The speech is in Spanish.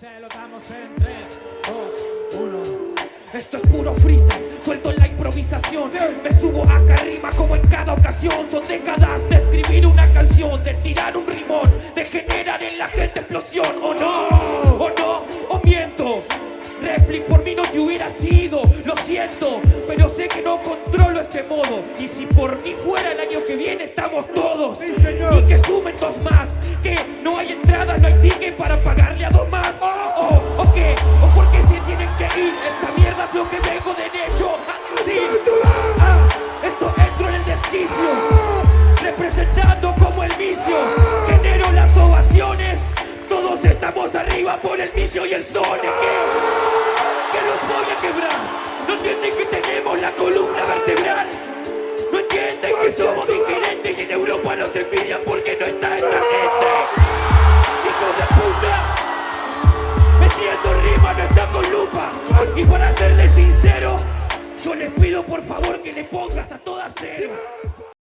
Se lo damos en 3, 2, 1. Esto es puro freestyle, suelto en la improvisación Me subo acá arriba como en cada ocasión Son décadas de escribir una canción De tirar un rimón, de generar en la gente explosión ¿O no? ¿O no? ¿O miento? Repli por mí no te hubiera sido, lo siento Pero sé que no controlo este modo Y si por mí fuera el año que viene estamos todos Y que sumen dos más Que no hay entrada, no hay ticket para Arriba por el vicio y el sol. Que los voy a quebrar. No entienden que tenemos la columna vertebral. No entienden que somos diferentes y en Europa nos envidian porque no está esta gente. ¡Hijos de puta! Metiendo rima no está con lupa. Y para serles sincero Yo les pido por favor que le pongas a todas